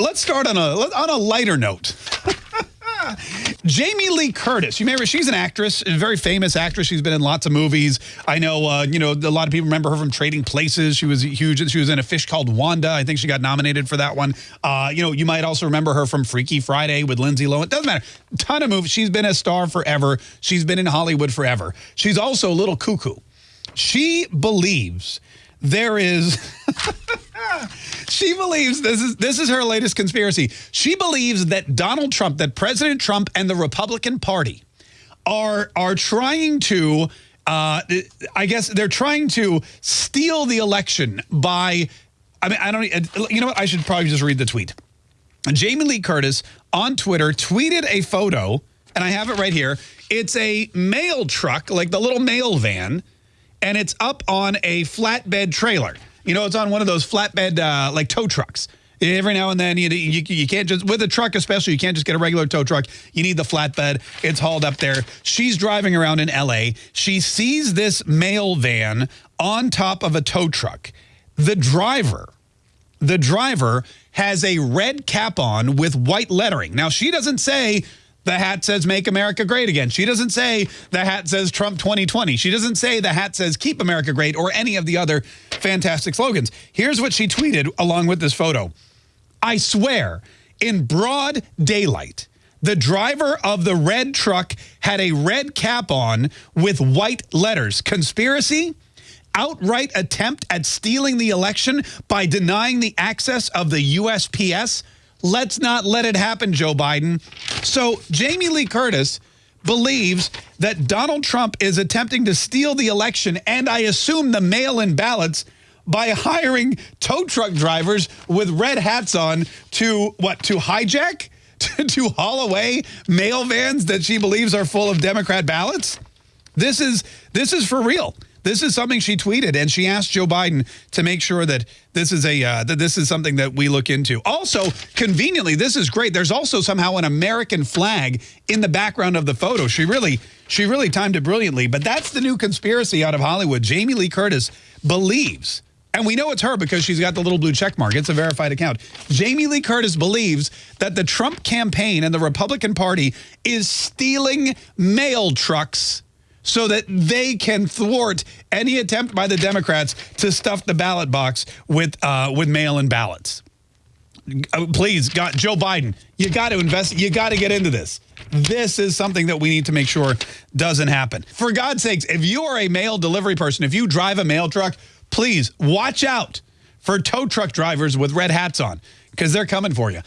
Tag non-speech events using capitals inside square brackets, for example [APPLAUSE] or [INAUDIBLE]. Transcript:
let's start on a on a lighter note. [LAUGHS] Jamie Lee Curtis. You remember she's an actress, a very famous actress. She's been in lots of movies. I know, uh, you know, a lot of people remember her from Trading Places. She was huge. She was in a fish called Wanda. I think she got nominated for that one. Uh, you know, you might also remember her from Freaky Friday with Lindsay Lohan. Doesn't matter. Ton of movies. She's been a star forever. She's been in Hollywood forever. She's also a little cuckoo. She believes there is [LAUGHS] she believes this is this is her latest conspiracy. She believes that Donald Trump, that President Trump and the Republican Party are are trying to uh, I guess they're trying to steal the election by I mean I don't you know what I should probably just read the tweet. Jamie Lee Curtis on Twitter tweeted a photo and I have it right here. It's a mail truck, like the little mail van, and it's up on a flatbed trailer. You know, it's on one of those flatbed, uh, like tow trucks. Every now and then, you, you, you can't just, with a truck especially, you can't just get a regular tow truck. You need the flatbed. It's hauled up there. She's driving around in L.A. She sees this mail van on top of a tow truck. The driver, the driver has a red cap on with white lettering. Now, she doesn't say the hat says make America great again. She doesn't say the hat says Trump 2020. She doesn't say the hat says keep America great or any of the other fantastic slogans. Here's what she tweeted along with this photo. I swear, in broad daylight, the driver of the red truck had a red cap on with white letters. Conspiracy? Outright attempt at stealing the election by denying the access of the USPS? Let's not let it happen, Joe Biden. So Jamie Lee Curtis believes that Donald Trump is attempting to steal the election and I assume the mail-in ballots by hiring tow truck drivers with red hats on to what to hijack [LAUGHS] to, to haul away mail vans that she believes are full of Democrat ballots. This is this is for real. This is something she tweeted, and she asked Joe Biden to make sure that this is a uh, that this is something that we look into. Also, conveniently, this is great. There's also somehow an American flag in the background of the photo. She really she really timed it brilliantly. But that's the new conspiracy out of Hollywood. Jamie Lee Curtis believes. And we know it's her because she's got the little blue check mark. It's a verified account. Jamie Lee Curtis believes that the Trump campaign and the Republican Party is stealing mail trucks so that they can thwart any attempt by the Democrats to stuff the ballot box with uh, with mail-in ballots. Uh, please, God, Joe Biden, you got to invest. You got to get into this. This is something that we need to make sure doesn't happen. For God's sakes, if you are a mail delivery person, if you drive a mail truck, please watch out for tow truck drivers with red hats on because they're coming for you.